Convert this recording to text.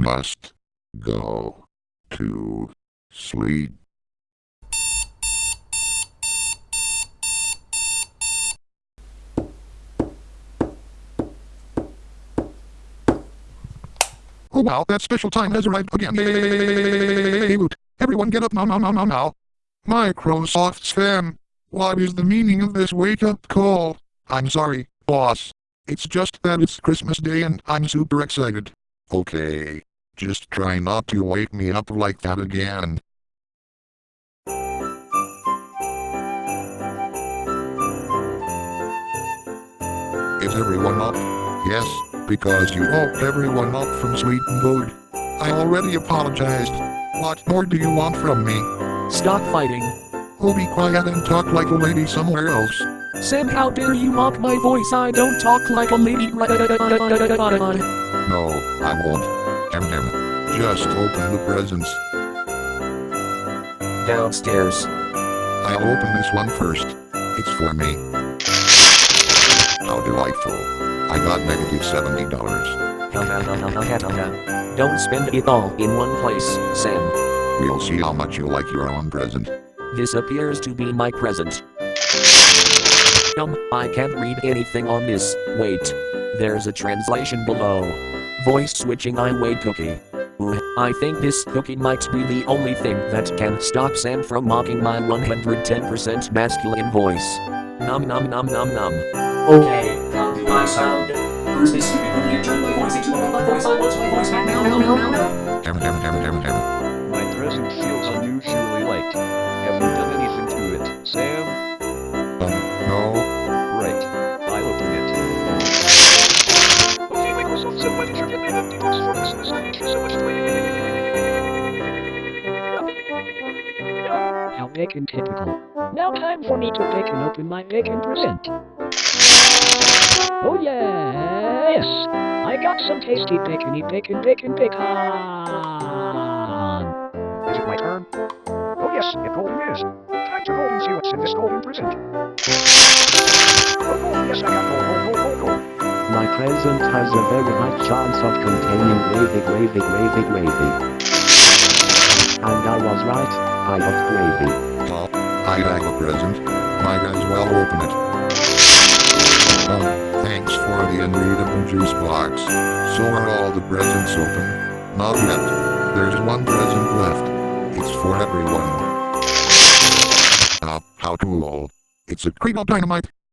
Just go to sleep. Oh wow, that special time has arrived again. Everyone get up now, now, now, now, now. Microsoft spam. What is the meaning of this wake-up call? I'm sorry, boss. It's just that it's Christmas Day and I'm super excited. Okay. Just try not to wake me up like that again. Is everyone up? Yes, because you woke everyone up from sleep mode. I already apologized. What more do you want from me? Stop fighting. Oh, be quiet and talk like a lady somewhere else. Sam, how dare you mock my voice? I don't talk like a lady. No, I won't. Just open the presents. Downstairs. I'll open this one first. It's for me. How delightful. I got negative $70. Don't spend it all in one place, Sam. We'll see how much you like your own present. This appears to be my present. Um, I can't read anything on this. Wait. There's a translation below. Voice switching I wait cookie. Ooh, I think this cookie might be the only thing that can stop Sam from mocking my 110% masculine voice. Num num num num num. Okay, how do I sound? Who's this stupid cookie turn my voice into a robot voice? I want my voice back now. My present feels unusually light. Have you done anything to it, Sam? How bacon typical. Now time for me to bake and open my bacon present. Oh yes! I got some tasty bacony bacon bacon bacon. Is it my turn? Oh yes, it golden is. Time to golden see what's in this golden present. Oh, gold, yes, I got gold, gold, oh, gold, oh, gold, oh, gold. Present has a very high chance of containing gravy, gravy, gravy, gravy. And I was right, I got gravy. Well, I have a present. Might as well open it. Um, thanks for the unreadable juice box. So are all the presents open? Not yet. There's one present left. It's for everyone. Uh, how cool. It's a Cream of dynamite.